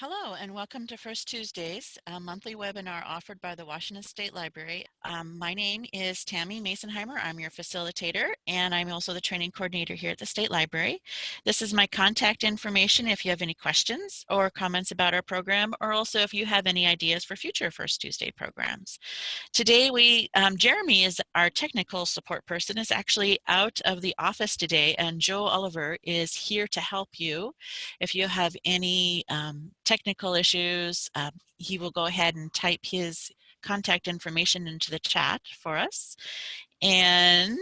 Hello and welcome to First Tuesdays, a monthly webinar offered by the Washington State Library. Um, my name is Tammy Masonheimer. I'm your facilitator and I'm also the training coordinator here at the State Library. This is my contact information if you have any questions or comments about our program or also if you have any ideas for future First Tuesday programs. Today we, um, Jeremy is our technical support person is actually out of the office today and Joe Oliver is here to help you if you have any um, technical issues, um, he will go ahead and type his contact information into the chat for us. And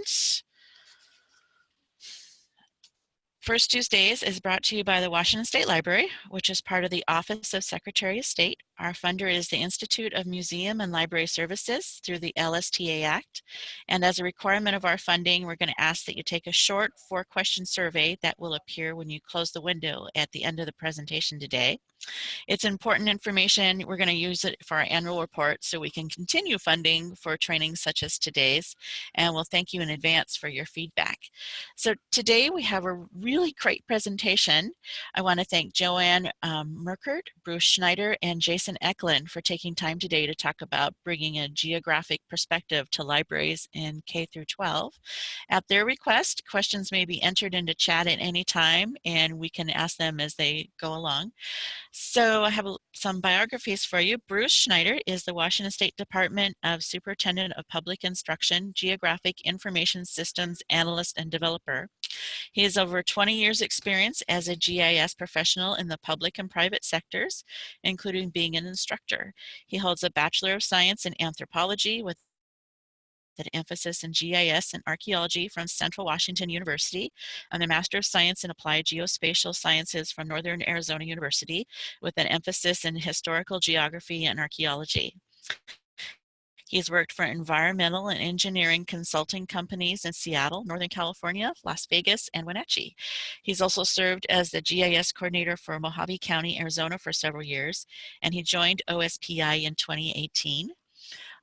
First Tuesdays is brought to you by the Washington State Library, which is part of the Office of Secretary of State. Our funder is the Institute of Museum and Library Services through the LSTA Act. And as a requirement of our funding, we're going to ask that you take a short four question survey that will appear when you close the window at the end of the presentation today. It's important information. We're going to use it for our annual report so we can continue funding for trainings such as today's. And we'll thank you in advance for your feedback. So today we have a really great presentation. I want to thank Joanne um, Merkert, Bruce Schneider, and Jason Eklund for taking time today to talk about bringing a geographic perspective to libraries in K through 12. At their request, questions may be entered into chat at any time and we can ask them as they go along. So I have some biographies for you. Bruce Schneider is the Washington State Department of Superintendent of Public Instruction, Geographic Information Systems Analyst and Developer. He has over 20 years experience as a GIS professional in the public and private sectors, including being an instructor. He holds a Bachelor of Science in Anthropology with an emphasis in GIS and archaeology from Central Washington University, and a Master of Science in Applied Geospatial Sciences from Northern Arizona University, with an emphasis in historical geography and archaeology. He's worked for environmental and engineering consulting companies in Seattle, Northern California, Las Vegas, and Wenatchee. He's also served as the GIS coordinator for Mohave County, Arizona for several years, and he joined OSPI in 2018.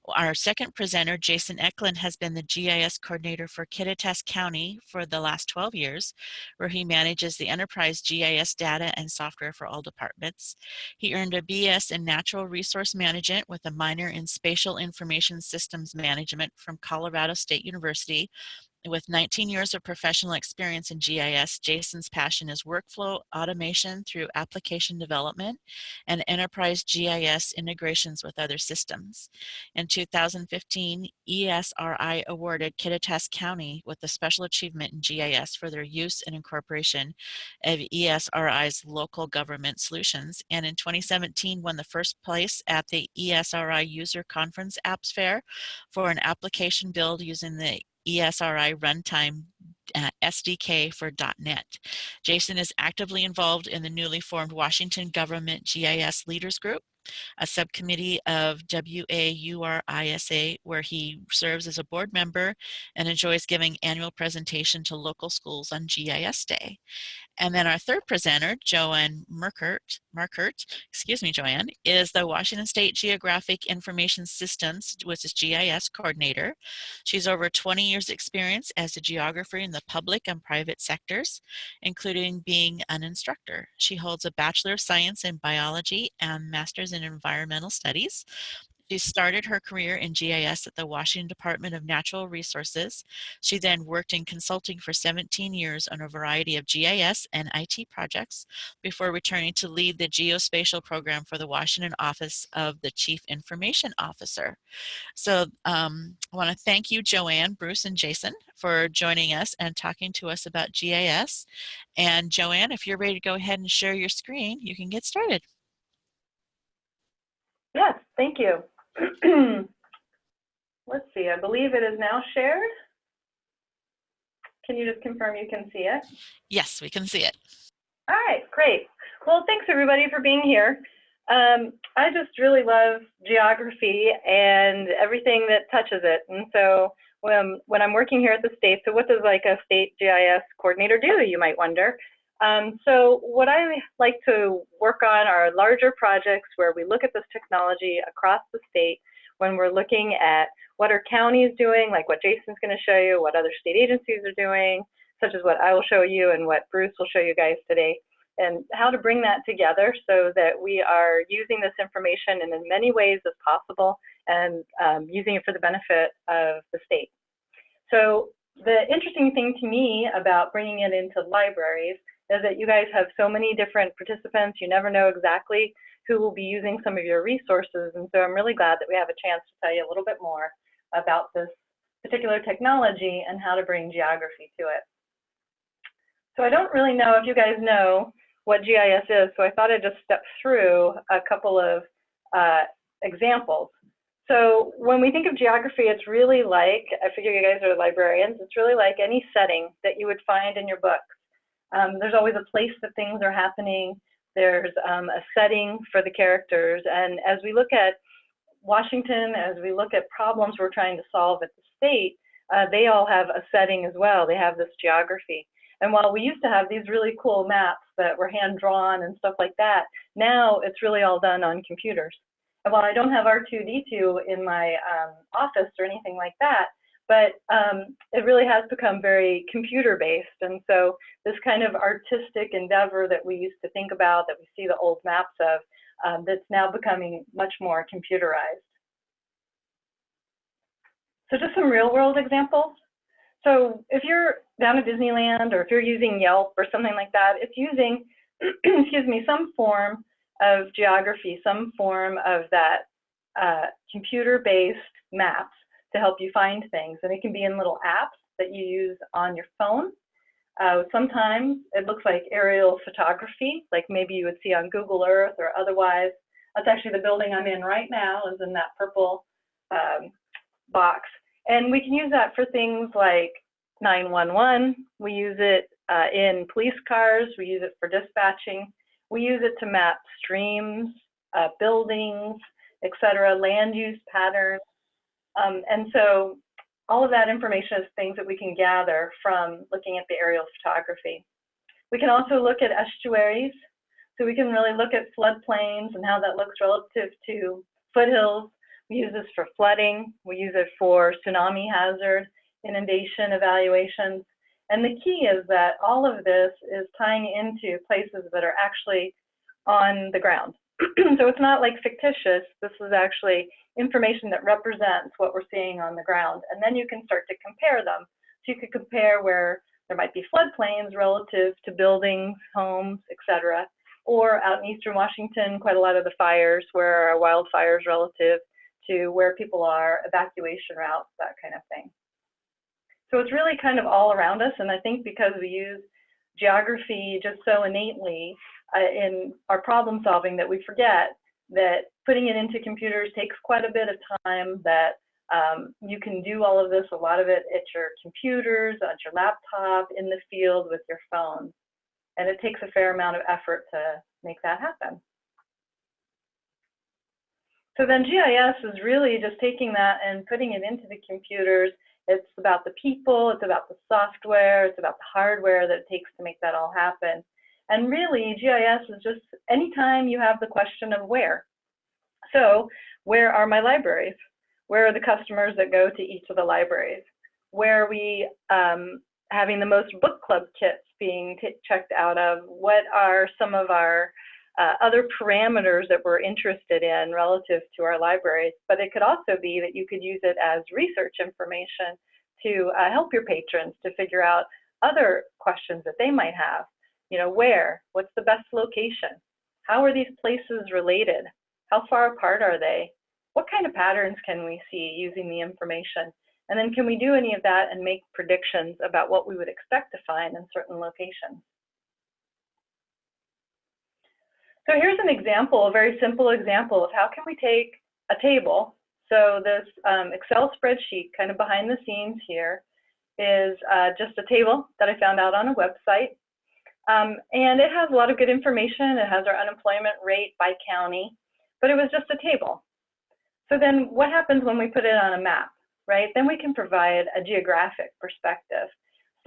Our second presenter, Jason Eklund, has been the GIS coordinator for Kittitas County for the last 12 years, where he manages the enterprise GIS data and software for all departments. He earned a BS in Natural Resource Management with a minor in Spatial Information Systems Management from Colorado State University with 19 years of professional experience in GIS, Jason's passion is workflow automation through application development and enterprise GIS integrations with other systems. In 2015, ESRI awarded Kittitas County with a special achievement in GIS for their use and incorporation of ESRI's local government solutions. And in 2017, won the first place at the ESRI User Conference Apps Fair for an application build using the ESRI runtime uh, SDK for .NET. Jason is actively involved in the newly formed Washington Government GIS Leaders Group, a subcommittee of WAURISA where he serves as a board member and enjoys giving annual presentation to local schools on GIS Day. And then our third presenter, Joanne Merkert, Markert, excuse me, Joanne, is the Washington State Geographic Information Systems, which is GIS coordinator. She's over 20 years experience as a geographer in the public and private sectors, including being an instructor. She holds a Bachelor of Science in Biology and Master's in Environmental Studies. She started her career in GIS at the Washington Department of Natural Resources. She then worked in consulting for 17 years on a variety of GIS and IT projects before returning to lead the geospatial program for the Washington Office of the Chief Information Officer. So um, I want to thank you, Joanne, Bruce, and Jason for joining us and talking to us about GIS. And Joanne, if you're ready to go ahead and share your screen, you can get started. Yes, thank you. Let's see, I believe it is now shared. Can you just confirm you can see it? Yes, we can see it. All right, great. Well, thanks everybody for being here. Um, I just really love geography and everything that touches it. And so when, when I'm working here at the state, so what does like a state GIS coordinator do, you might wonder. Um, so what I like to work on are larger projects where we look at this technology across the state when we're looking at what are counties doing, like what Jason's going to show you, what other state agencies are doing, such as what I will show you and what Bruce will show you guys today. and how to bring that together so that we are using this information in as many ways as possible and um, using it for the benefit of the state. So the interesting thing to me about bringing it into libraries that you guys have so many different participants. You never know exactly who will be using some of your resources. And so I'm really glad that we have a chance to tell you a little bit more about this particular technology and how to bring geography to it. So I don't really know if you guys know what GIS is, so I thought I'd just step through a couple of uh, examples. So when we think of geography, it's really like, I figure you guys are librarians, it's really like any setting that you would find in your books. Um, there's always a place that things are happening. There's um, a setting for the characters. And as we look at Washington, as we look at problems we're trying to solve at the state, uh, they all have a setting as well. They have this geography. And while we used to have these really cool maps that were hand drawn and stuff like that, now it's really all done on computers. And while I don't have R2D2 in my um, office or anything like that, but um, it really has become very computer based. And so this kind of artistic endeavor that we used to think about, that we see the old maps of, um, that's now becoming much more computerized. So just some real world examples. So if you're down at Disneyland or if you're using Yelp or something like that, it's using, excuse me, some form of geography, some form of that uh, computer-based maps to help you find things. And it can be in little apps that you use on your phone. Uh, sometimes it looks like aerial photography, like maybe you would see on Google Earth or otherwise. That's actually the building I'm in right now is in that purple um, box. And we can use that for things like 911. We use it uh, in police cars. We use it for dispatching. We use it to map streams, uh, buildings, etc., land use patterns. Um, and so all of that information is things that we can gather from looking at the aerial photography. We can also look at estuaries. So we can really look at floodplains and how that looks relative to foothills. We use this for flooding. We use it for tsunami hazard, inundation evaluations. And the key is that all of this is tying into places that are actually on the ground. so it's not like fictitious. This is actually information that represents what we're seeing on the ground. And then you can start to compare them. So you could compare where there might be floodplains relative to buildings, homes, etc. Or out in eastern Washington, quite a lot of the fires where wildfires relative to where people are, evacuation routes, that kind of thing. So it's really kind of all around us. And I think because we use geography just so innately in our problem solving that we forget that putting it into computers takes quite a bit of time, that um, you can do all of this, a lot of it at your computers, at your laptop, in the field with your phone. And it takes a fair amount of effort to make that happen. So then GIS is really just taking that and putting it into the computers it's about the people, it's about the software, it's about the hardware that it takes to make that all happen. And really, GIS is just anytime you have the question of where. So, where are my libraries? Where are the customers that go to each of the libraries? Where are we um, having the most book club kits being checked out of? What are some of our uh, other parameters that we're interested in relative to our libraries, but it could also be that you could use it as research information to uh, help your patrons to figure out other questions that they might have. You know, where? What's the best location? How are these places related? How far apart are they? What kind of patterns can we see using the information? And then can we do any of that and make predictions about what we would expect to find in certain locations? So here's an example, a very simple example of how can we take a table. So this um, Excel spreadsheet kind of behind the scenes here is uh, just a table that I found out on a website. Um, and it has a lot of good information. It has our unemployment rate by county, but it was just a table. So then what happens when we put it on a map, right? Then we can provide a geographic perspective.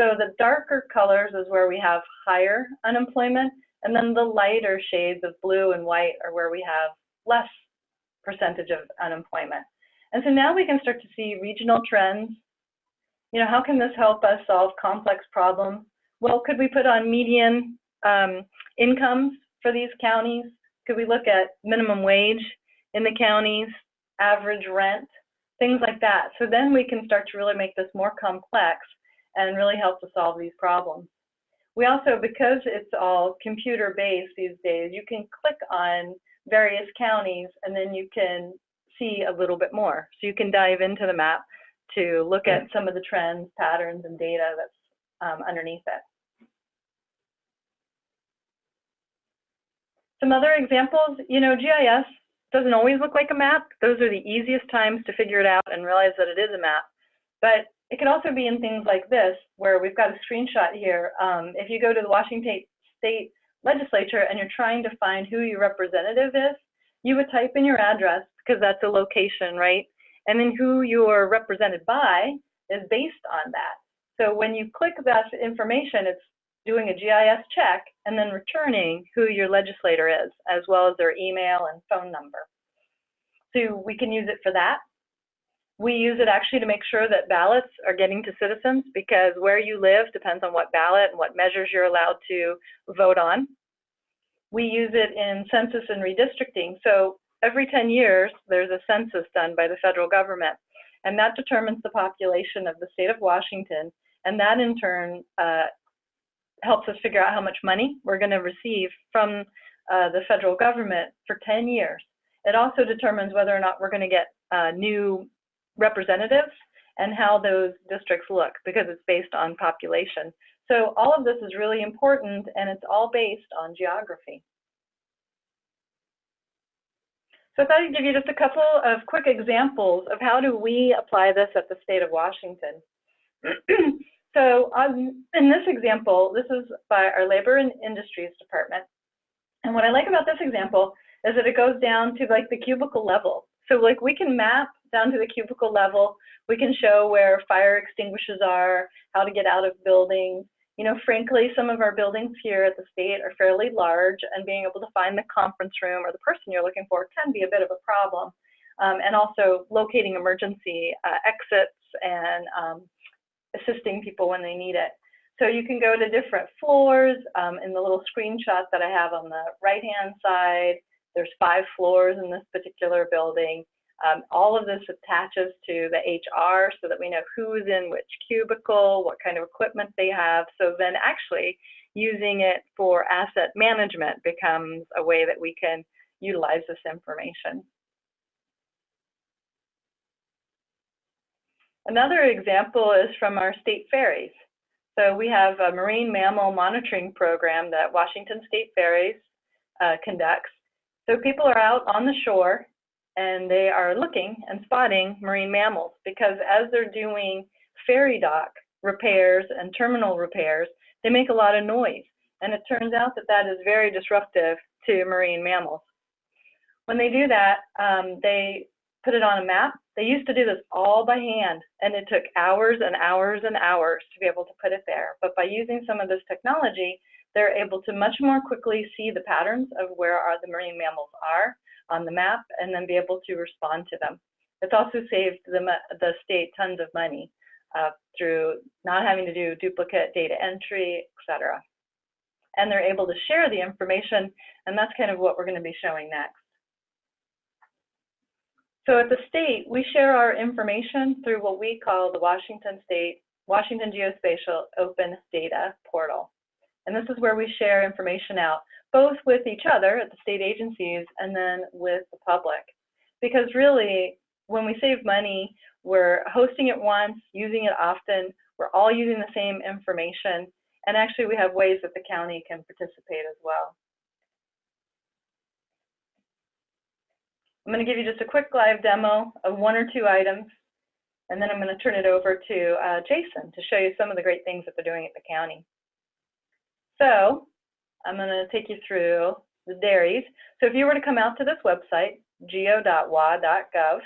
So the darker colors is where we have higher unemployment, and then the lighter shades of blue and white are where we have less percentage of unemployment. And so now we can start to see regional trends. You know, how can this help us solve complex problems? Well, could we put on median um, incomes for these counties? Could we look at minimum wage in the counties, average rent, things like that? So then we can start to really make this more complex and really help to solve these problems. We also, because it's all computer-based these days, you can click on various counties and then you can see a little bit more. So you can dive into the map to look at some of the trends, patterns, and data that's um, underneath it. Some other examples, you know, GIS doesn't always look like a map. Those are the easiest times to figure it out and realize that it is a map. But it could also be in things like this, where we've got a screenshot here. Um, if you go to the Washington State Legislature and you're trying to find who your representative is, you would type in your address because that's a location, right? And then who you're represented by is based on that. So when you click that information, it's doing a GIS check and then returning who your legislator is, as well as their email and phone number. So we can use it for that. We use it actually to make sure that ballots are getting to citizens because where you live depends on what ballot and what measures you're allowed to vote on. We use it in census and redistricting. So every 10 years, there's a census done by the federal government, and that determines the population of the state of Washington, and that in turn uh, helps us figure out how much money we're going to receive from uh, the federal government for 10 years. It also determines whether or not we're going to get uh, new representatives and how those districts look because it's based on population. So all of this is really important and it's all based on geography. So I thought I'd give you just a couple of quick examples of how do we apply this at the state of Washington. so um, in this example, this is by our Labor and Industries Department. And what I like about this example is that it goes down to like the cubicle level. So like we can map down to the cubicle level. We can show where fire extinguishers are, how to get out of buildings, you know, frankly, some of our buildings here at the state are fairly large, and being able to find the conference room or the person you're looking for can be a bit of a problem. Um, and also locating emergency uh, exits and um, assisting people when they need it. So you can go to different floors. Um, in the little screenshot that I have on the right-hand side, there's five floors in this particular building. Um, all of this attaches to the HR so that we know who's in which cubicle, what kind of equipment they have. So then actually using it for asset management becomes a way that we can utilize this information. Another example is from our state ferries. So we have a marine mammal monitoring program that Washington State Ferries uh, conducts. So people are out on the shore and they are looking and spotting marine mammals because as they're doing ferry dock repairs and terminal repairs, they make a lot of noise. And it turns out that that is very disruptive to marine mammals. When they do that, um, they put it on a map. They used to do this all by hand, and it took hours and hours and hours to be able to put it there. But by using some of this technology, they're able to much more quickly see the patterns of where are the marine mammals are on the map and then be able to respond to them. It's also saved the, the state tons of money uh, through not having to do duplicate data entry, et cetera. And they're able to share the information, and that's kind of what we're going to be showing next. So at the state, we share our information through what we call the Washington State, Washington Geospatial Open Data Portal. And this is where we share information out both with each other at the state agencies and then with the public. Because really, when we save money, we're hosting it once, using it often, we're all using the same information, and actually we have ways that the county can participate as well. I'm going to give you just a quick live demo of one or two items, and then I'm going to turn it over to uh, Jason to show you some of the great things that they're doing at the county. So I'm going to take you through the dairies. So if you were to come out to this website, geo.wa.gov,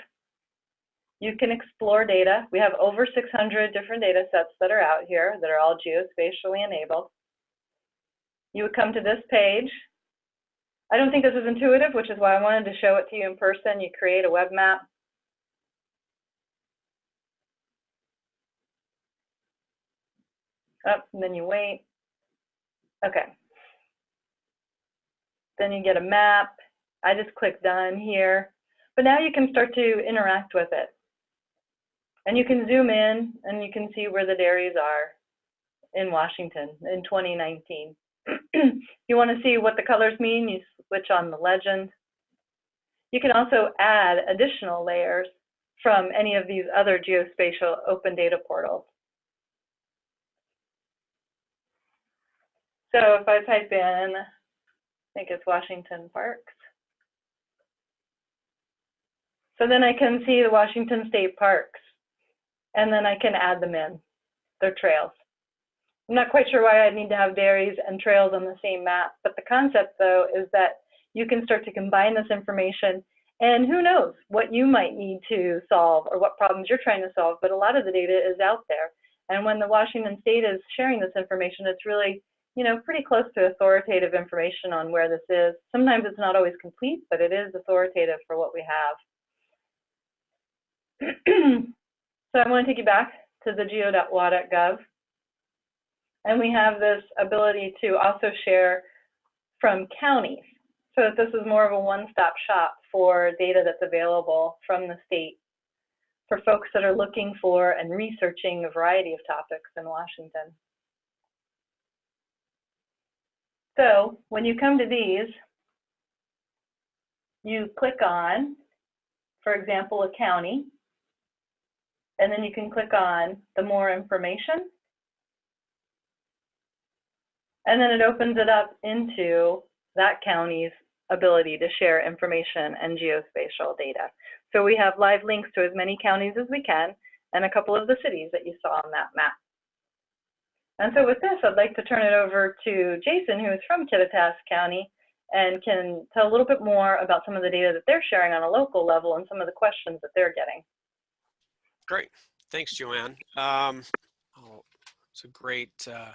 you can explore data. We have over 600 different data sets that are out here that are all geospatially enabled. You would come to this page. I don't think this is intuitive, which is why I wanted to show it to you in person. You create a web map. Up, and then you wait. Okay, then you get a map. I just click done here. But now you can start to interact with it. And you can zoom in and you can see where the dairies are in Washington in 2019. you want to see what the colors mean, you switch on the legend. You can also add additional layers from any of these other geospatial open data portals. So if I type in, I think it's Washington Parks. So then I can see the Washington State Parks, and then I can add them in, their trails. I'm not quite sure why I'd need to have dairies and trails on the same map, but the concept though is that you can start to combine this information and who knows what you might need to solve or what problems you're trying to solve, but a lot of the data is out there. And when the Washington State is sharing this information, it's really, you know, pretty close to authoritative information on where this is. Sometimes it's not always complete, but it is authoritative for what we have. so I want to take you back to the geo.wa.gov. And we have this ability to also share from counties. So that this is more of a one-stop shop for data that's available from the state for folks that are looking for and researching a variety of topics in Washington. So when you come to these, you click on, for example, a county, and then you can click on the more information. And then it opens it up into that county's ability to share information and geospatial data. So we have live links to as many counties as we can and a couple of the cities that you saw on that map. And so with this, I'd like to turn it over to Jason, who is from Kittitas County and can tell a little bit more about some of the data that they're sharing on a local level and some of the questions that they're getting. Great. Thanks, Joanne. Um, oh, it's a great uh,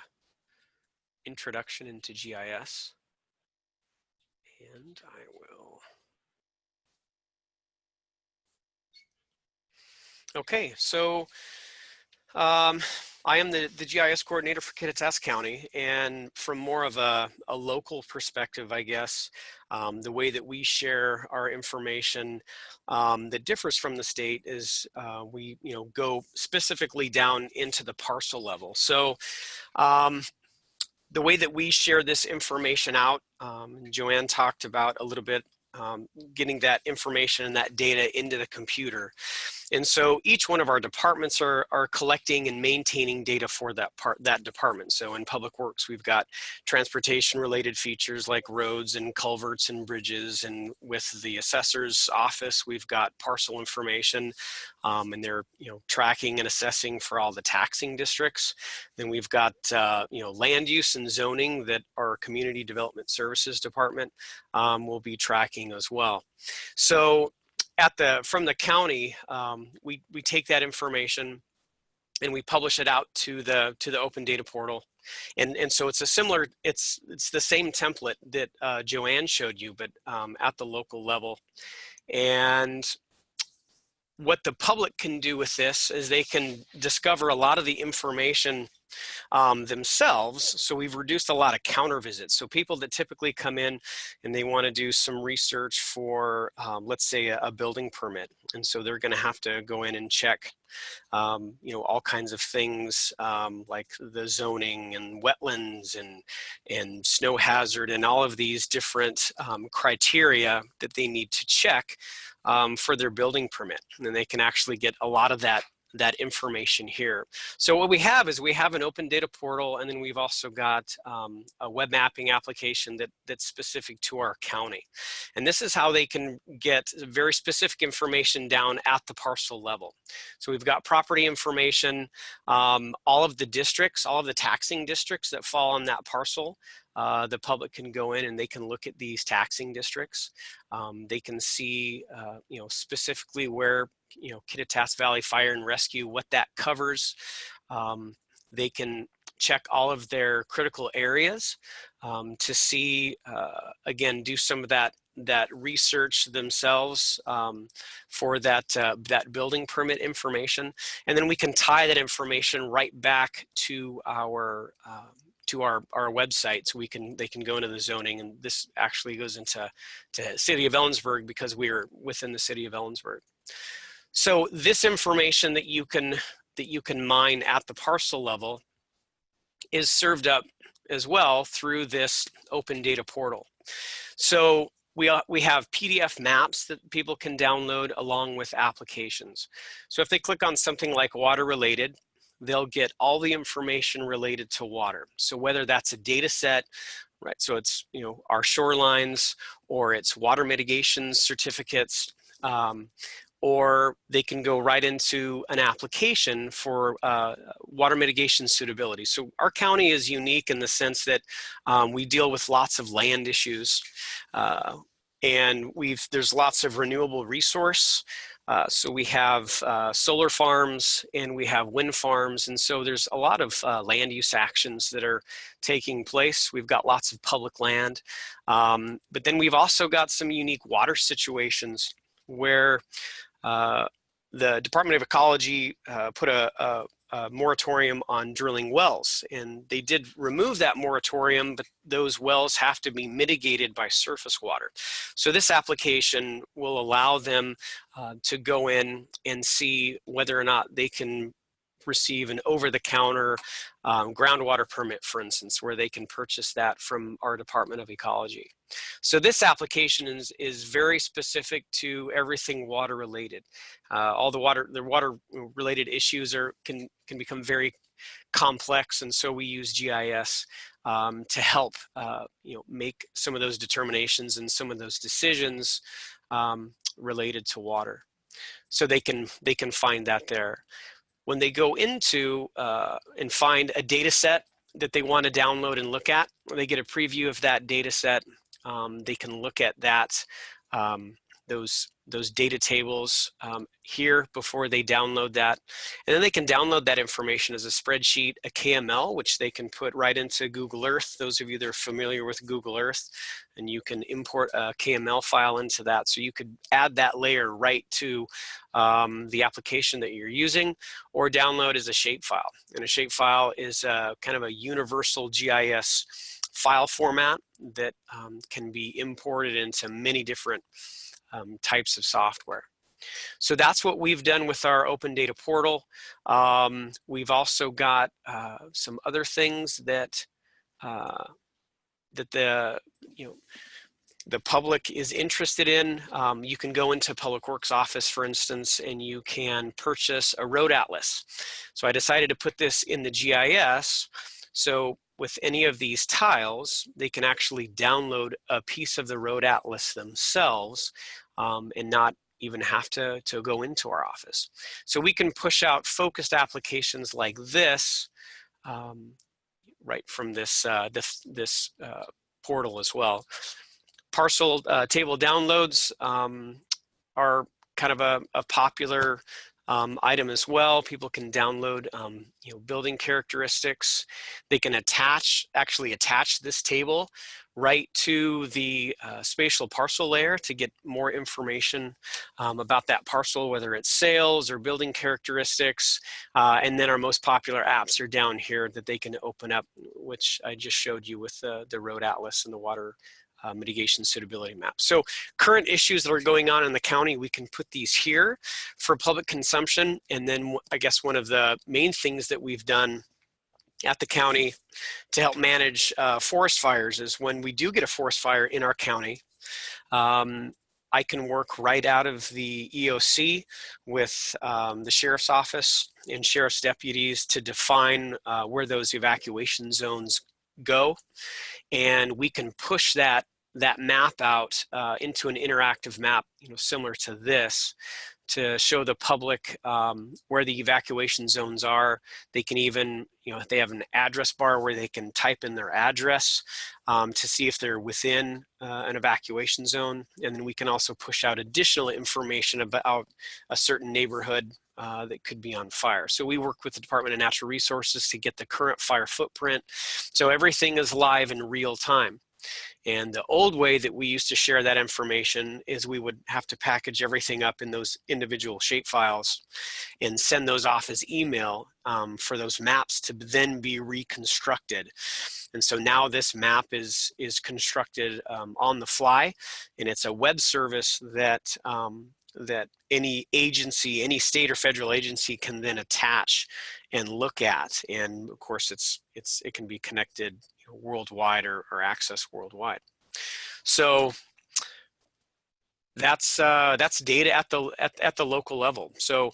introduction into GIS and I will. Okay, so um, I am the, the GIS coordinator for Kittitas County, and from more of a, a local perspective, I guess, um, the way that we share our information um, that differs from the state is uh, we, you know, go specifically down into the parcel level. So um, the way that we share this information out, um, Joanne talked about a little bit um, getting that information and that data into the computer. And so each one of our departments are, are collecting and maintaining data for that part, that department. So in Public Works, we've got transportation related features like roads and culverts and bridges. And with the assessor's office, we've got parcel information um, and they're, you know, tracking and assessing for all the taxing districts. Then we've got, uh, you know, land use and zoning that our community development services department um, will be tracking as well. So at the from the county, um, we we take that information and we publish it out to the to the open data portal. And and so it's a similar it's it's the same template that uh, Joanne showed you but um, at the local level. And what the public can do with this is they can discover a lot of the information um, themselves. So we've reduced a lot of counter visits. So people that typically come in and they want to do some research for, um, let's say, a, a, building permit. And so they're going to have to go in and check, um, you know, all kinds of things um, like the zoning and wetlands and, and snow hazard and all of these different um, criteria that they need to check um, for their building permit. And then they can actually get a lot of that that information here. So what we have is we have an open data portal and then we've also got um, a web mapping application that, that's specific to our county. And this is how they can get very specific information down at the parcel level. So we've got property information, um, all of the districts, all of the taxing districts that fall on that parcel. Uh, the public can go in and they can look at these taxing districts. Um, they can see, uh, you know, specifically where you know, Kittitas Valley Fire and Rescue, what that covers. Um, they can check all of their critical areas um, to see, uh, again, do some of that that research themselves um, for that uh, that building permit information, and then we can tie that information right back to our uh, to our, our website so we can they can go into the zoning and this actually goes into to city of Ellensburg because we are within the city of Ellensburg. So this information that you can that you can mine at the parcel level is served up as well through this open data portal. So we, uh, we have PDF maps that people can download along with applications. So if they click on something like water related, they'll get all the information related to water. So whether that's a data set, right, so it's, you know, our shorelines or it's water mitigation certificates, um, or they can go right into an application for uh, water mitigation suitability. So our county is unique in the sense that um, we deal with lots of land issues uh, and we've there's lots of renewable resource uh, so we have uh, solar farms and we have wind farms. And so there's a lot of uh, land use actions that are taking place. We've got lots of public land. Um, but then we've also got some unique water situations where the Department of Ecology uh, put a, a uh, moratorium on drilling wells. And they did remove that moratorium, but those wells have to be mitigated by surface water. So this application will allow them uh, to go in and see whether or not they can receive an over-the-counter um, groundwater permit, for instance, where they can purchase that from our Department of Ecology. So this application is, is very specific to everything water related. Uh, all the water, the water related issues are can, can become very complex and so we use GIS um, to help uh, you know make some of those determinations and some of those decisions um, related to water. So they can they can find that there when they go into uh, and find a data set that they want to download and look at, they get a preview of that data set, um, they can look at that, um, those those data tables um, here before they download that. And then they can download that information as a spreadsheet, a KML, which they can put right into Google Earth. Those of you that are familiar with Google Earth, and you can import a KML file into that. So you could add that layer right to um, the application that you're using or download as a shapefile. And a shapefile is a, kind of a universal GIS file format that um, can be imported into many different um, types of software. So that's what we've done with our open data portal. Um, we've also got uh, some other things that uh, that the you know the public is interested in. Um, you can go into Public Works office, for instance, and you can purchase a road atlas. So I decided to put this in the GIS. So with any of these tiles, they can actually download a piece of the road atlas themselves um, and not even have to, to go into our office. So we can push out focused applications like this um, right from this, uh, this, this uh, portal as well. Parcel uh, table downloads um, are kind of a, a popular um, item as well. People can download, um, you know, building characteristics. They can attach, actually attach this table right to the uh, spatial parcel layer to get more information um, about that parcel, whether it's sales or building characteristics. Uh, and then our most popular apps are down here that they can open up, which I just showed you with the, the road atlas and the water uh, mitigation suitability map. So current issues that are going on in the county, we can put these here for public consumption. And then I guess one of the main things that we've done at the county to help manage uh, forest fires is when we do get a forest fire in our county, um, I can work right out of the EOC with um, the sheriff's office and sheriff's deputies to define uh, where those evacuation zones go. And we can push that that map out uh, into an interactive map, you know, similar to this to show the public um, where the evacuation zones are. They can even, you know, they have an address bar where they can type in their address um, to see if they're within uh, an evacuation zone. And then we can also push out additional information about a certain neighborhood uh, that could be on fire. So we work with the Department of Natural Resources to get the current fire footprint. So everything is live in real time. And the old way that we used to share that information is we would have to package everything up in those individual shape files and send those off as email um, for those maps to then be reconstructed. And so now this map is, is constructed um, on the fly and it's a web service that um, that any agency, any state or federal agency can then attach and look at. And of course, it's, it's, it can be connected worldwide or, or access worldwide. So that's, uh, that's data at the, at, at the local level. So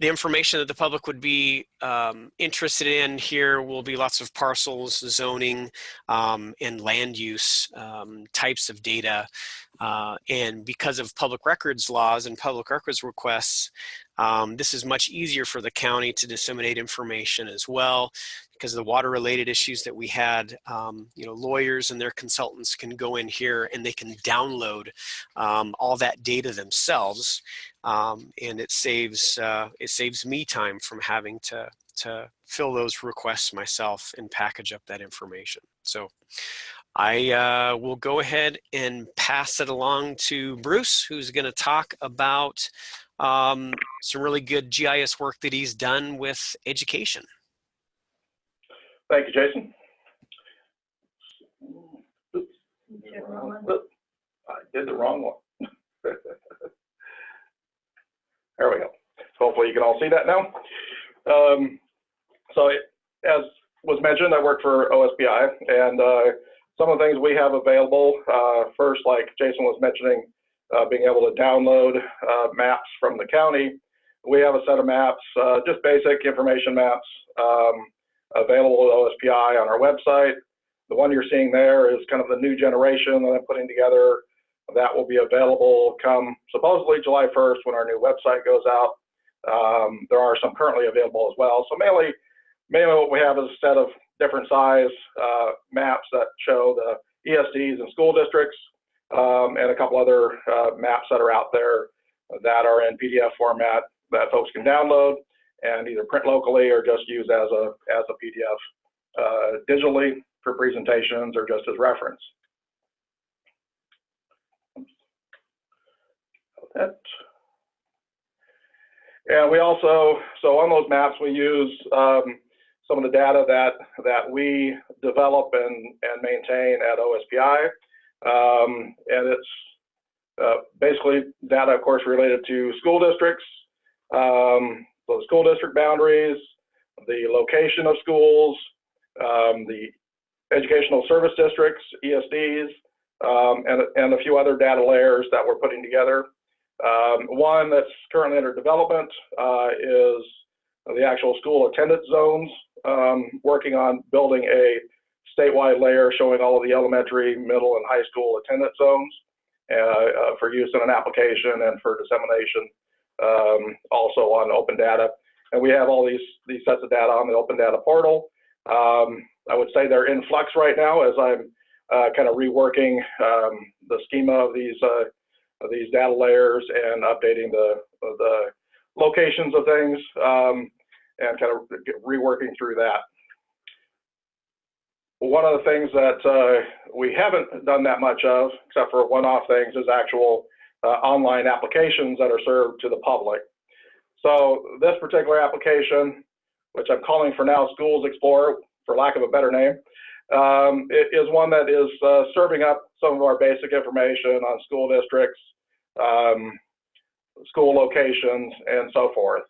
the information that the public would be um, interested in here will be lots of parcels, zoning, um, and land use um, types of data. Uh, and because of public records laws and public records requests, um, this is much easier for the county to disseminate information as well because of the water related issues that we had, um, you know, lawyers and their consultants can go in here and they can download um, all that data themselves. Um, and it saves, uh, it saves me time from having to, to fill those requests myself and package up that information. So I uh, will go ahead and pass it along to Bruce, who's going to talk about um, some really good GIS work that he's done with education. Thank you, Jason. Oops. I did the wrong one. there we go. Hopefully you can all see that now. Um, so it, as was mentioned, I work for OSPI and uh, some of the things we have available, uh, first, like Jason was mentioning, uh, being able to download uh, maps from the county. We have a set of maps, just basic information maps. Um, available at OSPI on our website. The one you're seeing there is kind of the new generation that I'm putting together. That will be available come supposedly July 1st when our new website goes out. Um, there are some currently available as well. So mainly, mainly what we have is a set of different size uh, maps that show the ESDs and school districts um, and a couple other uh, maps that are out there that are in PDF format that folks can download and either print locally or just use as a as a PDF uh, digitally for presentations or just as reference. That. And we also, so on those maps, we use um, some of the data that that we develop and, and maintain at OSPI. Um, and it's uh, basically data, of course, related to school districts, um, the school district boundaries, the location of schools, um, the educational service districts, ESDs, um, and, and a few other data layers that we're putting together. Um, one that's currently under development uh, is the actual school attendance zones, um, working on building a statewide layer showing all of the elementary, middle, and high school attendance zones uh, uh, for use in an application and for dissemination um, also on open data. And we have all these, these sets of data on the open data portal. Um, I would say they're in flux right now as I'm uh, kind of reworking um, the schema of these, uh, of these data layers and updating the, the locations of things um, and kind of reworking through that. One of the things that uh, we haven't done that much of, except for one-off things, is actual uh, online applications that are served to the public. So this particular application, which I'm calling for now Schools Explorer, for lack of a better name, um, is one that is uh, serving up some of our basic information on school districts, um, school locations, and so forth.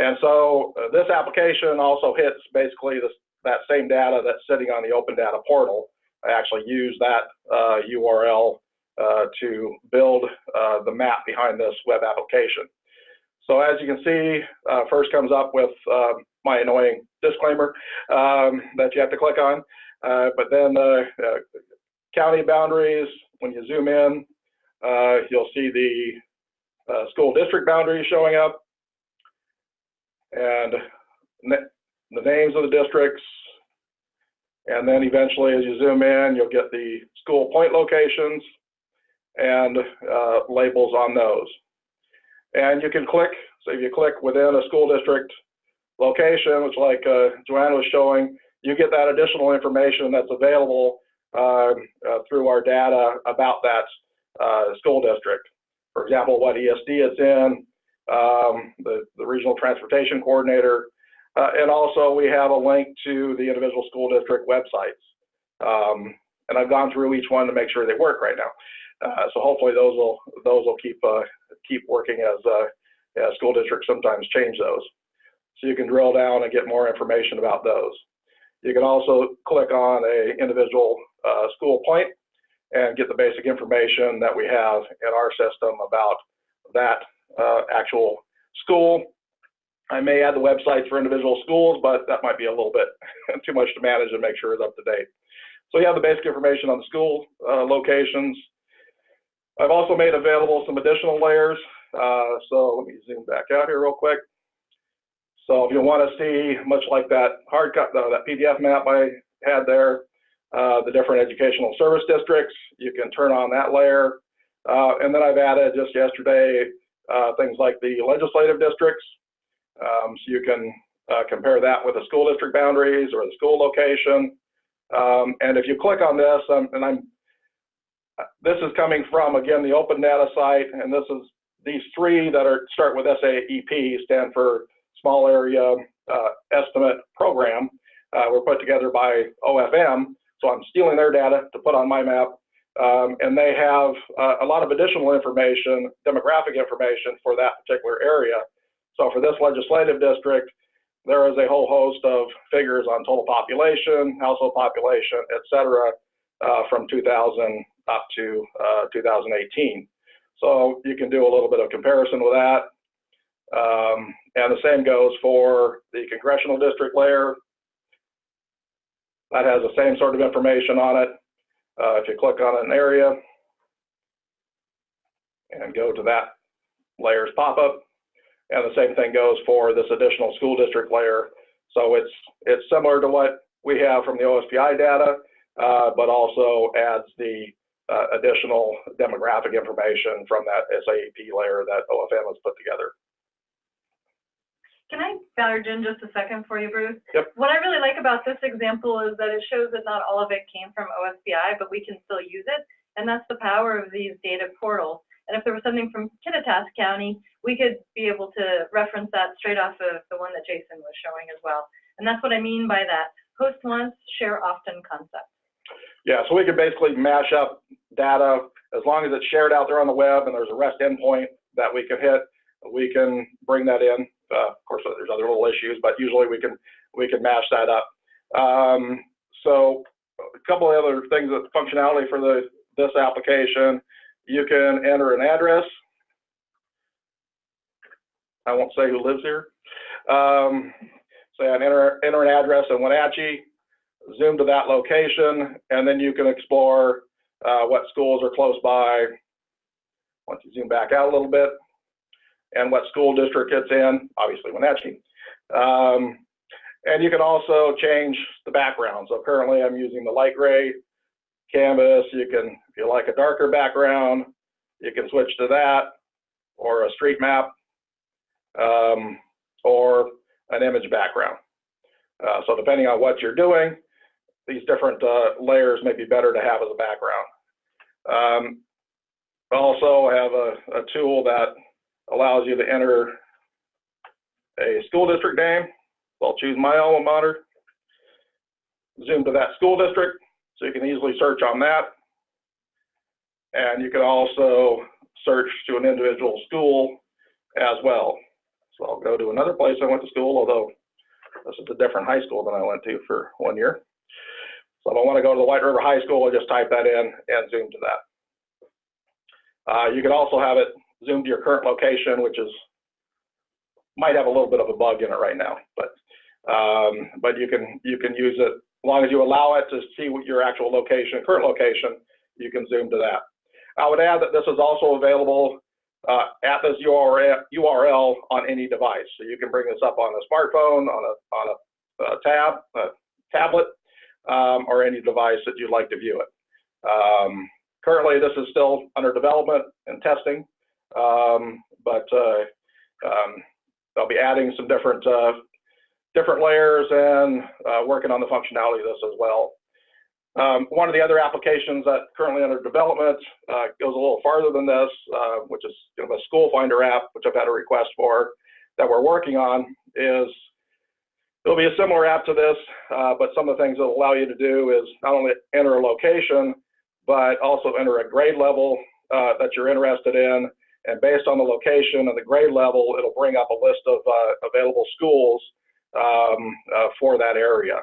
And so uh, this application also hits basically this, that same data that's sitting on the open data portal. I actually use that uh, URL uh, to build uh, the map behind this web application. So as you can see, uh, first comes up with um, my annoying disclaimer um, that you have to click on. Uh, but then the county boundaries, when you zoom in, you'll see the school district boundaries showing up and the names of the districts. And then eventually as you zoom in, you'll get the school point locations and uh, labels on those. And you can click, so if you click within a school district location, which like uh, Joanna was showing, you get that additional information that's available uh, uh, through our data about that uh, school district. For example, what ESD it's in, um, the, the regional transportation coordinator, uh, and also we have a link to the individual school district websites. Um, and I've gone through each one to make sure they work right now. Uh, so hopefully those will those will keep uh, keep working as uh, school districts sometimes change those. So you can drill down and get more information about those. You can also click on a individual uh, school point and get the basic information that we have in our system about that uh, actual school. I may add the websites for individual schools, but that might be a little bit too much to manage and make sure it's up to date. So you have the basic information on the school uh, locations. I've also made available some additional layers. Uh, so let me zoom back out here real quick. So if you want to see, much like that hard cut, uh, that PDF map I had there, uh, the different educational service districts, you can turn on that layer. Uh, and then I've added just yesterday uh, things like the legislative districts. Um, so you can uh, compare that with the school district boundaries or the school location. Um, and if you click on this, um, and I'm, this is coming from, again, the open data site, and this is these three that are start with SAEP, stand for Small Area uh, Estimate Program, uh, were put together by OFM. So I'm stealing their data to put on my map. Um, and they have uh, a lot of additional information, demographic information for that particular area. So for this legislative district, there is a whole host of figures on total population, household population, et cetera, uh, from 2000 up to uh, 2018. So you can do a little bit of comparison with that. Um, and the same goes for the congressional district layer. That has the same sort of information on it. Uh, if you click on an area and go to that layer's pop-up, and the same thing goes for this additional school district layer. So it's it's similar to what we have from the OSPI data, uh, but also adds the uh, additional demographic information from that SAEP layer that OFM has put together. Can I barge in just a second for you, Bruce? Yep. What I really like about this example is that it shows that not all of it came from OSPI, but we can still use it. And that's the power of these data portals. And if there was something from Kittitas County, we could be able to reference that straight off of the one that Jason was showing as well. And that's what I mean by that. Host once, share often concept. Yeah, so we can basically mash up data as long as it's shared out there on the web and there's a REST endpoint that we can hit. We can bring that in. Uh, of course, there's other little issues, but usually we can we can mash that up. Um, so a couple of other things that functionality for the this application, you can enter an address. I won't say who lives here. Um, so I enter enter an address in Wenatchee, zoom to that location, and then you can explore uh, what schools are close by. Once you zoom back out a little bit, and what school district it's in, obviously Wenatchee. Um, and you can also change the background. So currently I'm using the light gray canvas. You can, if you like a darker background, you can switch to that or a street map um, or an image background. Uh, so depending on what you're doing, these different uh, layers may be better to have as a background. Um, also have a, a tool that allows you to enter a school district name. So I'll choose my alma mater, zoom to that school district, so you can easily search on that. And you can also search to an individual school as well. So I'll go to another place I went to school, although this is a different high school than I went to for one year. So if I want to go to the White River High School, I just type that in and zoom to that. Uh, you can also have it zoom to your current location, which is might have a little bit of a bug in it right now, but um, but you can you can use it as long as you allow it to see what your actual location, current location, you can zoom to that. I would add that this is also available uh, at this URL, URL on any device, so you can bring this up on a smartphone, on a on a, a tab, a tablet, um, or any device that you'd like to view it. Um, currently, this is still under development and testing. Um, but uh, um, I'll be adding some different uh, different layers and uh, working on the functionality of this as well. Um, one of the other applications that currently under development uh, goes a little farther than this, uh, which is of a school finder app, which I've had a request for that we're working on is it'll be a similar app to this, uh, but some of the things it'll allow you to do is not only enter a location, but also enter a grade level that you're interested in. And based on the location and the grade level, it'll bring up a list of uh, available schools um, uh, for that area.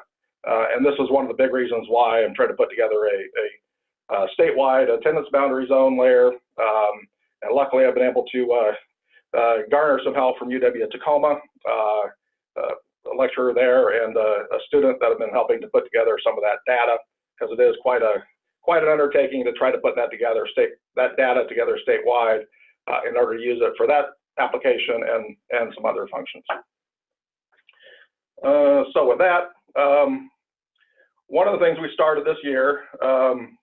Uh, and this is one of the big reasons why I'm trying to put together a, a, a statewide attendance boundary zone layer. Um, and luckily, I've been able to uh, uh, garner some help from UW Tacoma, a lecturer there, and a student that have been helping to put together some of that data because it is quite a quite an undertaking to try to put that together, state that data together statewide uh, in order to use it for that application and and some other functions. Uh, so with that, um, one of the things we started this year um,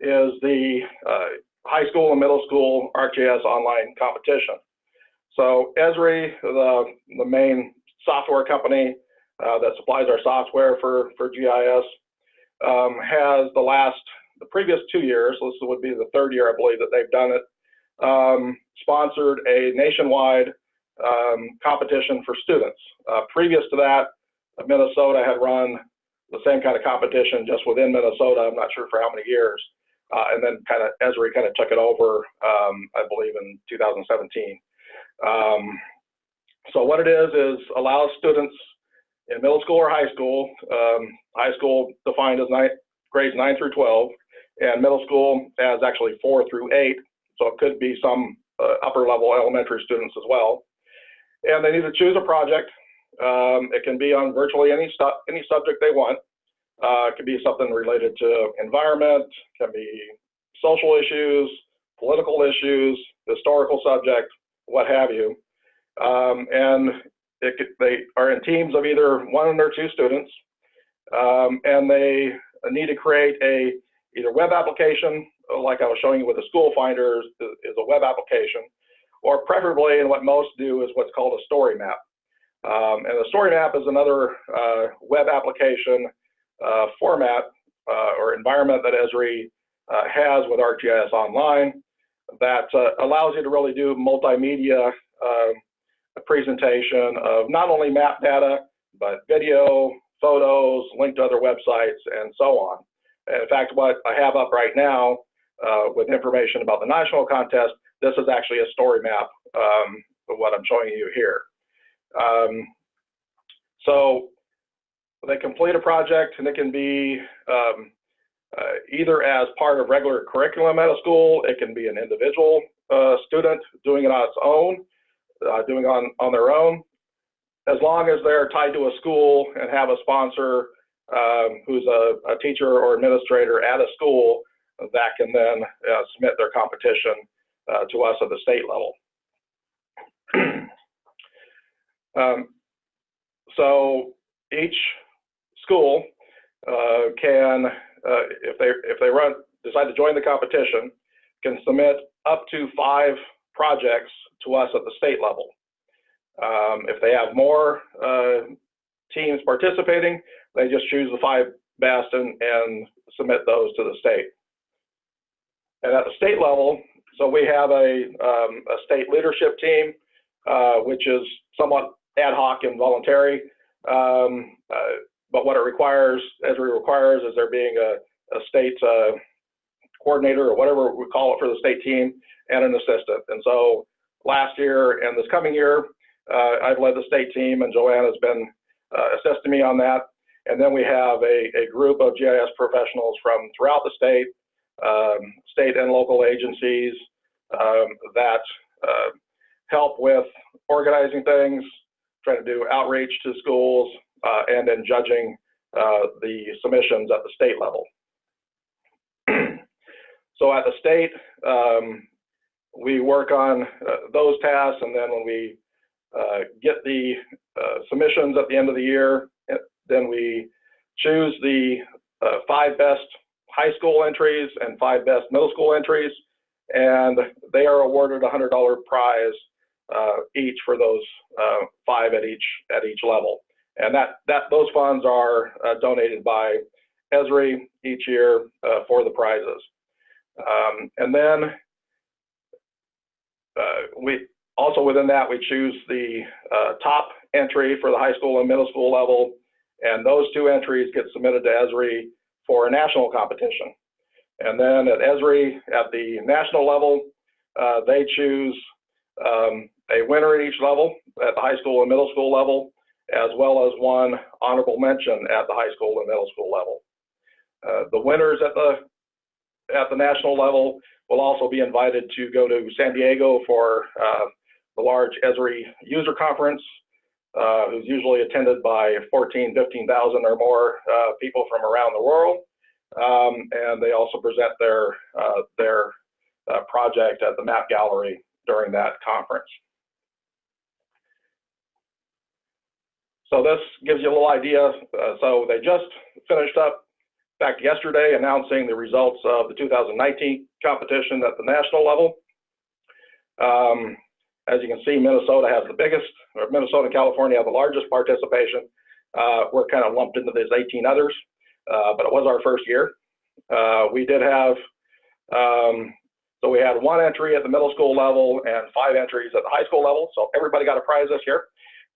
is the uh, high school and middle school ArcGIS online competition. So Esri, the, the main software company uh, that supplies our software for, for GIS, um, has the last, the previous two years, this would be the third year I believe that they've done it, um, sponsored a nationwide um, competition for students. Uh, previous to that, Minnesota had run the same kind of competition just within Minnesota. I'm not sure for how many years. Uh, and then kind of Esri kind of took it over, um, I believe, in 2017. Um, so what it is is allows students in middle school or high school, um, high school defined as grades 9 through 12, and middle school as actually 4 through 8. So it could be some uh, upper level elementary students as well. And they need to choose a project um, it can be on virtually any, any subject they want. Uh, it could be something related to environment, can be social issues, political issues, historical subject, what have you. Um, and it, they are in teams of either one or two students, um, and they need to create a either web application, like I was showing you with the school finders, is a web application, or preferably, and what most do is what's called a story map. Um, and the story map is another uh, web application uh, format uh, or environment that Esri uh, has with ArcGIS Online that uh, allows you to really do multimedia um, presentation of not only map data, but video, photos, linked to other websites, and so on. And in fact, what I have up right now uh, with information about the national contest, this is actually a story map um, of what I'm showing you here. Um, so they complete a project and it can be um, uh, either as part of regular curriculum at a school, it can be an individual uh, student doing it on its own, uh, doing it on, on their own, as long as they're tied to a school and have a sponsor um, who's a, a, teacher or administrator at a school that can then uh, submit their competition uh, to us at the state level. Um, so each school uh, can, uh, if they if they run decide to join the competition, can submit up to five projects to us at the state level. Um, if they have more uh, teams participating, they just choose the five best and, and submit those to the state. And at the state level, so we have a, um, a state leadership team, uh, which is somewhat ad hoc and voluntary. Um, uh, but what it requires, as it requires, is there being a, a state uh, coordinator or whatever we call it for the state team and an assistant. And so last year and this coming year, uh, I've led the state team and Joanne has been uh, assisting me on that. And then we have a, a group of GIS professionals from throughout the state, um, state and local agencies um, that uh, help with organizing things, trying to do outreach to schools, uh, and then judging uh, the submissions at the state level. so at the state, um, we work on uh, those tasks, and then when we uh, get the uh, submissions at the end of the year, eh, then we choose the five best high school entries and five best middle school entries, and they are awarded a $100 prize uh, each for those uh, five at each at each level. And that that those funds are uh, donated by Esri each year uh, for the prizes. Um, and then uh, we also within that we choose the top entry for the high school and middle school level, and those two entries get submitted to Esri for a national competition. And then at Esri, at the national level, uh, they choose um, a winner at each level, at the high school and middle school level, as well as one honorable mention at the high school and middle school level. Uh, the winners at the at the national level will also be invited to go to San Diego for uh, the large Esri user conference, uh, who's usually attended by 14, 15,000 or more uh, people from around the world. Um, and they also present their, uh, their uh, project at the map gallery during that conference. So this gives you a little idea. Uh, so they just finished up back yesterday announcing the results of the 2019 competition at the national level. Um, as you can see, Minnesota has the biggest, or Minnesota and California have the largest participation. Uh, we're kind of lumped into these 18 others, uh, but it was our first year. Uh, we did have, um, so we had one entry at the middle school level and five entries at the high school level. So everybody got a prize this year.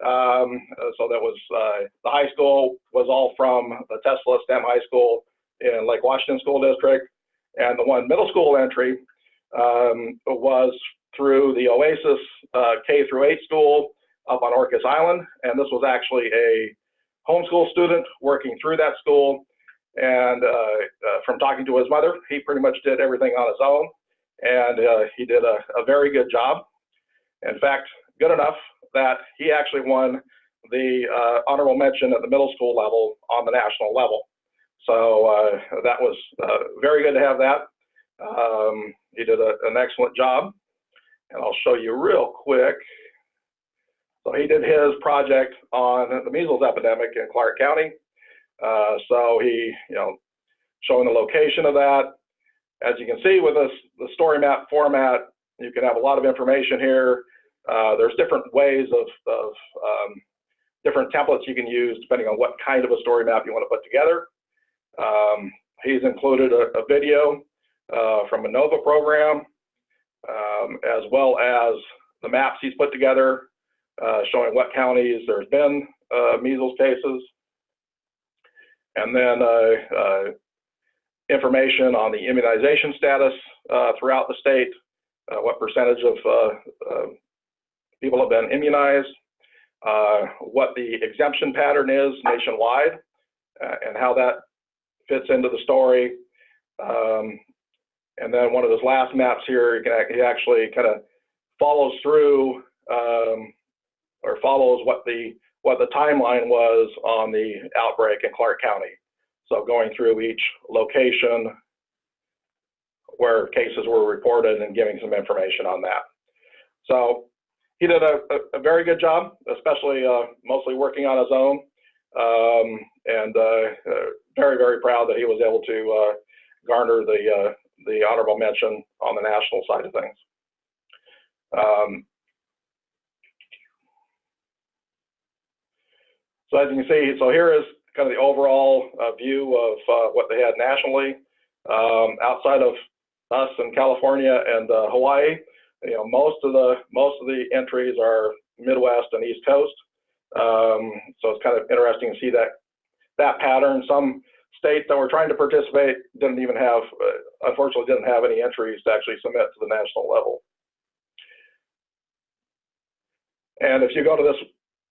Um, so that was, uh, the high school was all from the Tesla STEM High School in Lake Washington School District. And the one middle school entry um, was through the Oasis uh, K through 8 school up on Orcas Island. And this was actually a homeschool student working through that school. And uh, uh, from talking to his mother, he pretty much did everything on his own. And uh, he did a, a, very good job. In fact, good enough that he actually won the uh, honorable mention at the middle school level on the national level. So uh, that was very good to have that. Um, he did a, an excellent job and I'll show you real quick. So he did his project on the measles epidemic in Clark County. Uh, so he, you know, showing the location of that. As you can see with this, the story map format, you can have a lot of information here. Uh, there's different ways of, of um, different templates you can use depending on what kind of a story map you want to put together. Um, he's included a, a video uh, from a NOVA program um, as well as the maps he's put together uh, showing what counties there's been uh, measles cases. And then uh, uh information on the immunization status uh, throughout the state, what percentage of people have been immunized, what the exemption pattern is nationwide, and how that fits into the story. Um, and then one of those last maps here, he actually kind of follows through um, or follows what the what the timeline was on the outbreak in Clark County. So going through each location where cases were reported and giving some information on that. So he did a, a, a very good job, especially uh, mostly working on his own. Um, and uh, uh, very, very proud that he was able to uh, garner the uh, the honorable mention on the national side of things. Um, so as you can see, so here is kind of the overall uh, view of uh, what they had nationally. Um, outside of us in California and uh, Hawaii, you know, most of the most of the entries are Midwest and East Coast. Um, so it's kind of interesting to see that that pattern. Some states that were trying to participate didn't even have, uh, unfortunately, didn't have any entries to actually submit to the national level. And if you go to this,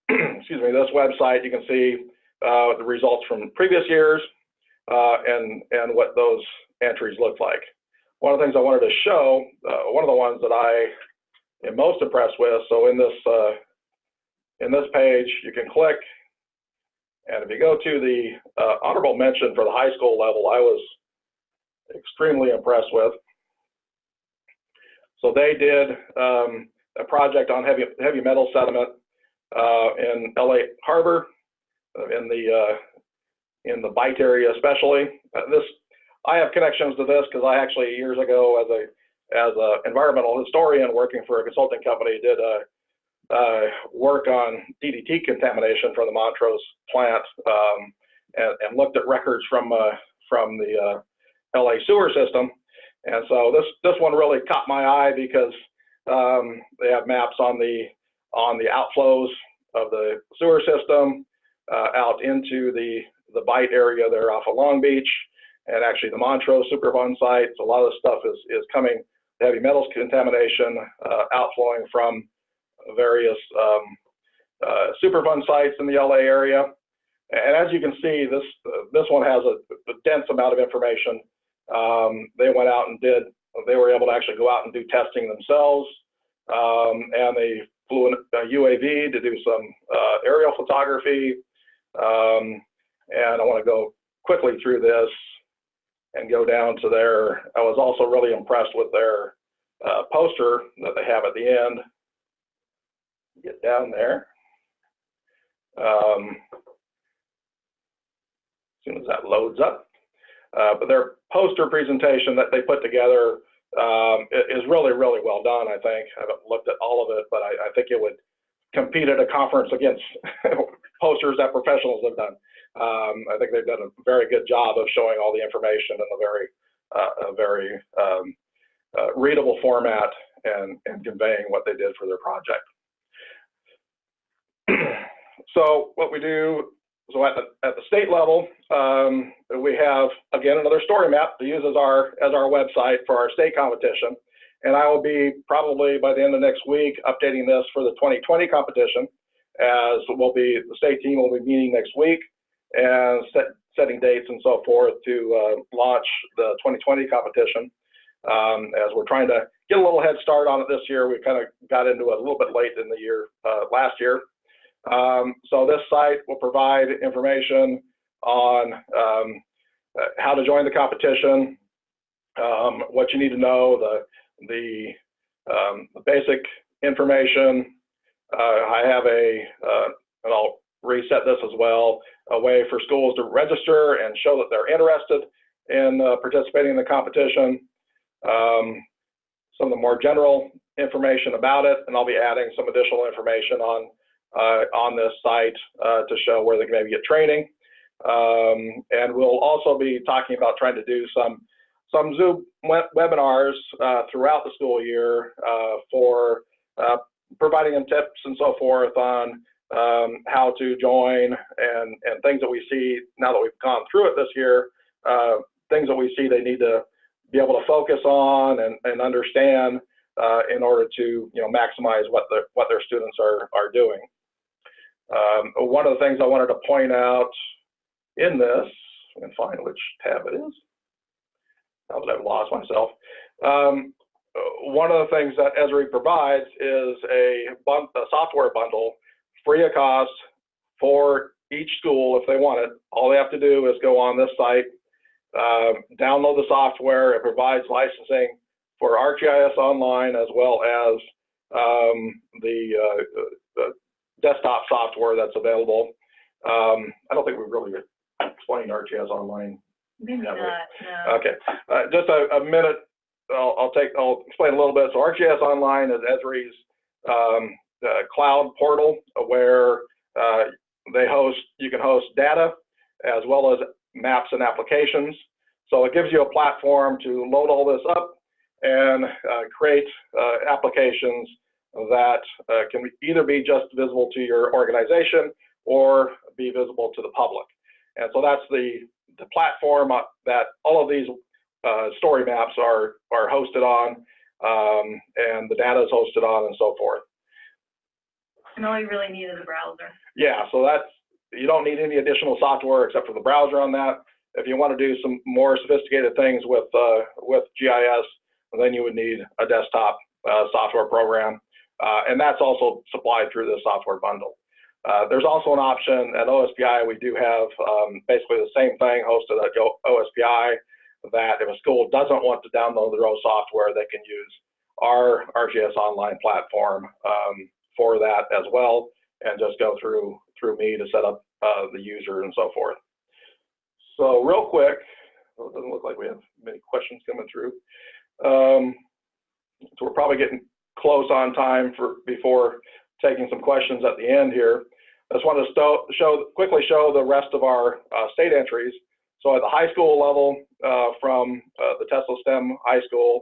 excuse me, this website, you can see uh, the results from previous years uh, and and what those entries look like. One of the things I wanted to show, uh, one of the ones that I am most impressed with. So in this uh, in this page, you can click and if you go to the uh, honorable mention for the high school level, I was extremely impressed with. So they did um, a project on heavy heavy metal sediment uh, in LA Harbor, uh, in the uh, in the Bight area especially. Uh, this I have connections to this because I actually years ago as a as an environmental historian working for a consulting company did a uh, work on DDT contamination from the Montrose plant um, and, and, looked at records from uh, from the uh, LA sewer system. And so this this one really caught my eye because um, they have maps on the on the outflows of the sewer system uh, out into the the Bight area there off of Long Beach, and actually the Montrose Superfund site. So a lot of this stuff is is coming heavy metals contamination uh, outflowing from various um, uh, Superfund sites in the LA area. And as you can see, this this one has a, a dense amount of information. Um, they went out and did. They were able to actually go out and do testing themselves, um, and they flew a UAV to do some uh, aerial photography. Um, and I want to go quickly through this and go down to their. I was also really impressed with their uh, poster that they have at the end. Get down there. Um, as soon as that loads up. Uh, but their poster presentation that they put together um, is really, really well done, I think. I haven't looked at all of it, but I, I think it would compete at a conference against posters that professionals have done. Um, I think they've done a very good job of showing all the information in a very, uh, a very um, uh, readable format and, and conveying what they did for their project. so what we do so at the at the state level, um, we have again another story map to use as our as our website for our state competition, and I will be probably by the end of next week updating this for the 2020 competition, as we'll be the state team will be meeting next week and set, setting dates and so forth to uh, launch the 2020 competition. Um, as we're trying to get a little head start on it this year, we kind of got into it a little bit late in the year uh, last year. Um, so this site will provide information on um, uh, how to join the competition, um, what you need to know, the the, um, the basic information. Uh, I have a, uh, and I'll reset this as well, a way for schools to register and show that they're interested in uh, participating in the competition. Um, some of the more general information about it, and I'll be adding some additional information on on this site uh, to show where they can maybe get training. Um, and we'll also be talking about trying to do some some Zoom webinars uh, throughout the school year uh, for uh, providing them tips and so forth on um, how to join and, and things that we see now that we've gone through it this year, uh, things that we see they need to be able to focus on and, and understand in order to you know maximize what the what their students are are doing. Um, one of the things I wanted to point out in this, and find which tab it is, now that I've lost myself. Um, one of the things that Esri provides is a, a, software bundle free of cost for each school if they want it. All they have to do is go on this site, uh, download the software. It provides licensing for ArcGIS Online as well as um, the, uh, the desktop software that's available. Um, I don't think we really explained ArcGIS Online. Maybe not, no. Okay, uh, just a, a minute. I'll, I'll, take. I'll explain a little bit. So ArcGIS Online is Esri's um, uh, cloud portal where uh, they host. You can host data as well as maps and applications. So it gives you a platform to load all this up and uh, create uh, applications that uh, can either be just visible to your organization or be visible to the public. And so that's the, the platform uh, that all of these uh, story maps are, are hosted on um, and the data is hosted on and so forth. And all you really need is a browser. Yeah, so that's, you don't need any additional software except for the browser on that. If you want to do some more sophisticated things with, uh, with GIS, then you would need a desktop uh, software program. Uh, and that's also supplied through the software bundle. Uh, there's also an option at OSPI. We do have um, basically the same thing hosted at OSPI that if a school doesn't want to download their own software, they can use our ArcGIS Online platform um, for that as well, and just go through through me to set up uh, the user and so forth. So real quick, it doesn't look like we have many questions coming through. Um, so we're probably getting close on time for before taking some questions at the end here. I just want to show quickly show the rest of our uh, state entries. so at the high school level, uh, from uh, the Tesla STEM High School,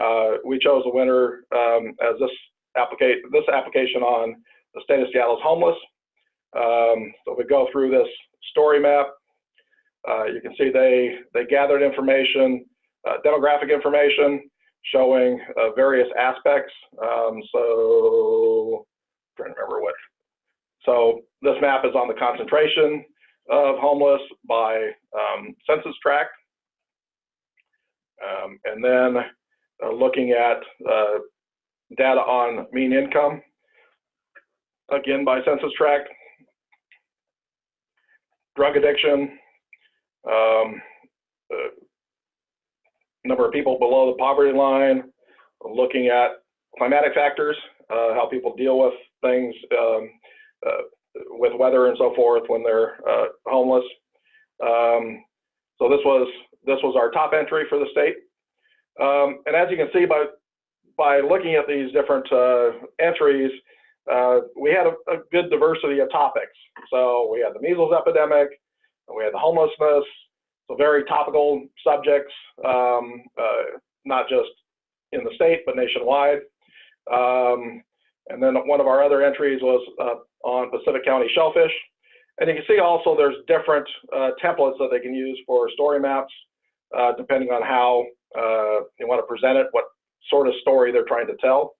uh, we chose a winner um, as this this application on the state of Seattle's homeless. Um, so we go through this story map. Uh, you can see they they gathered information, uh, demographic information showing uh, various aspects. Um, so I'm trying to remember what. So this map is on the concentration of homeless by um, census tract. Um, and then uh, looking at uh, data on mean income, again by census tract, drug addiction, um, uh, number of people below the poverty line, looking at climatic factors, uh, how people deal with things um, uh, with weather and so forth when they're uh, homeless. Um, so this was this was our top entry for the state. Um, and as you can see by by looking at these different uh, entries, uh, we had a, a, good diversity of topics. So we had the measles epidemic, we had the homelessness, so very topical subjects, um, uh, not just in the state, but nationwide. Um, and then one of our other entries was uh, on Pacific County shellfish. And you can see also there's different uh, templates that they can use for story maps, uh, depending on how uh, you want to present it, what sort of story they're trying to tell.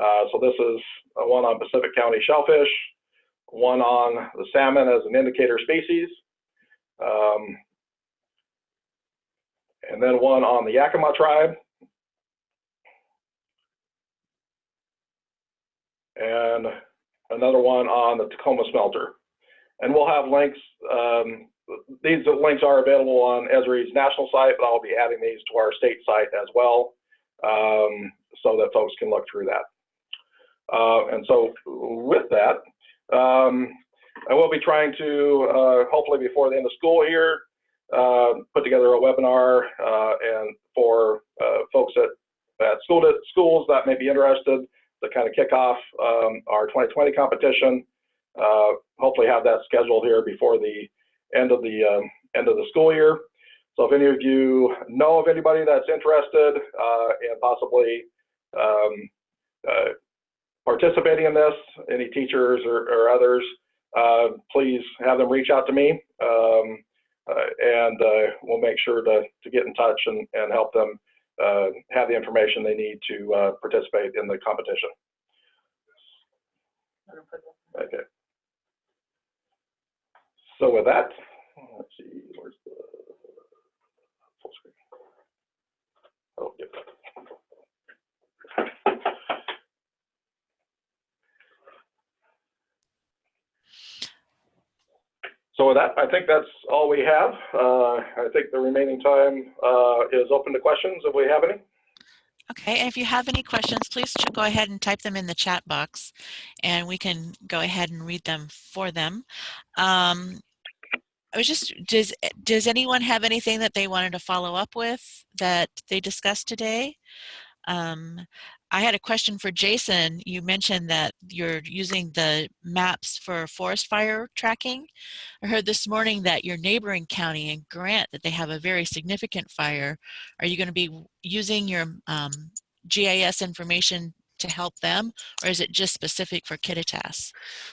Uh, so this is one on Pacific County shellfish, one on the salmon as an indicator species, um, and then one on the Yakima tribe, and another one on the Tacoma smelter. And we'll have links, um, these links are available on Esri's national site, but I'll be adding these to our state site as well, um, so that folks can look through that. Uh, and so with that, um, I will be trying to, uh, hopefully before the end of school here, uh, put together a webinar uh, and for uh, folks at, at school schools that may be interested to kind of kick off um, our 2020 competition. Hopefully have that scheduled here before the end of the um, end of the school year. So if any of you know of anybody that's interested and possibly um, uh, participating in this, any teachers or, or others, uh, please have them reach out to me um, and uh, we'll make sure to, to get in touch and, and help them uh, have the information they need to uh, participate in the competition. Okay. So with that, let's see, where's the full screen? Oh, yep. So with that, I think that's all we have. Uh, I think the remaining time uh, is open to questions if we have any. Okay, and if you have any questions, please go ahead and type them in the chat box and we can go ahead and read them for them. Um, I was just, does, does anyone have anything that they wanted to follow up with that they discussed today? Um, I had a question for Jason. You mentioned that you're using the maps for forest fire tracking. I heard this morning that your neighboring county in Grant, that they have a very significant fire. Are you going to be using your um, GIS information to help them, or is it just specific for Kittitas?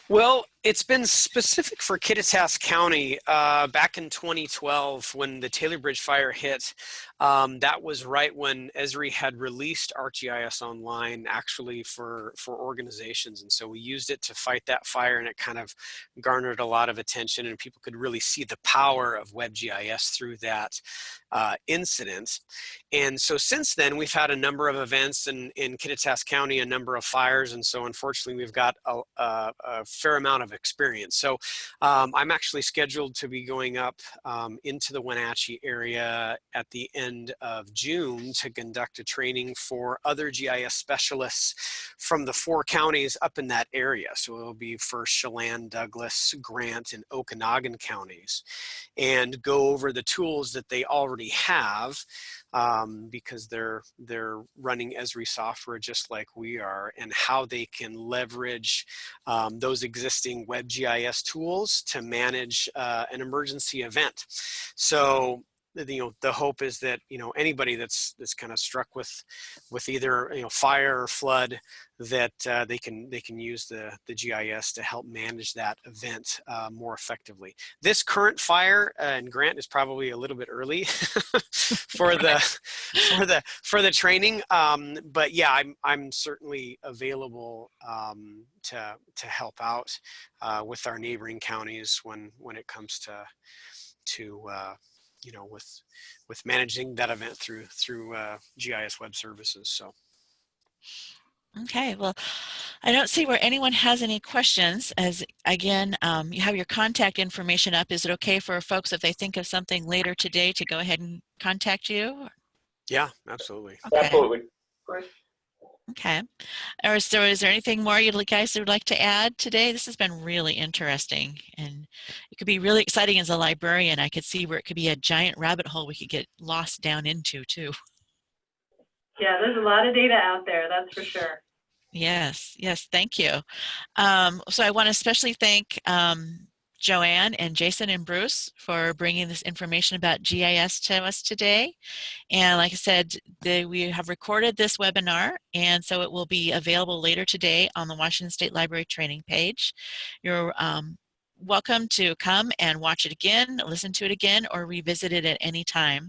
Well, it's been specific for Kittitas County uh, back in 2012 when the Taylor Bridge fire hit. Um, that was right when Esri had released ArcGIS Online actually for, for organizations. And so we used it to fight that fire and it kind of garnered a lot of attention and people could really see the power of WebGIS through that uh, incident. And so since then, we've had a number of events in, in Kittitas County, a number of fires. And so unfortunately, we've got a, a, a fair amount of experience. So um, I'm actually scheduled to be going up um, into the Wenatchee area at the end of June to conduct a training for other GIS specialists from the four counties up in that area. So it'll be for Chelan, Douglas, Grant, and Okanogan counties and go over the tools that they already have um, because they're they're running Esri software just like we are, and how they can leverage um, those existing WebGIS tools to manage uh, an emergency event. So you know the hope is that you know anybody that's that's kind of struck with with either you know fire or flood that uh, they can they can use the the GIS to help manage that event uh, more effectively. This current fire uh, and grant is probably a little bit early for the for the for the training, um, but yeah, I'm I'm certainly available um, to to help out uh, with our neighboring counties when when it comes to to uh, you know with with managing that event through through uh, GIS web services. So. Okay, well, I don't see where anyone has any questions. As again, um, you have your contact information up. Is it okay for folks if they think of something later today to go ahead and contact you? Yeah, absolutely. Okay. Absolutely. Okay. Or so is there anything more you guys would like to add today? This has been really interesting and it could be really exciting as a librarian. I could see where it could be a giant rabbit hole we could get lost down into too. Yeah, there's a lot of data out there, that's for sure. Yes, yes, thank you. Um, so I want to especially thank um, Joanne and Jason and Bruce for bringing this information about GIS to us today. And like I said, the, we have recorded this webinar and so it will be available later today on the Washington State Library training page. You're um, welcome to come and watch it again, listen to it again, or revisit it at any time.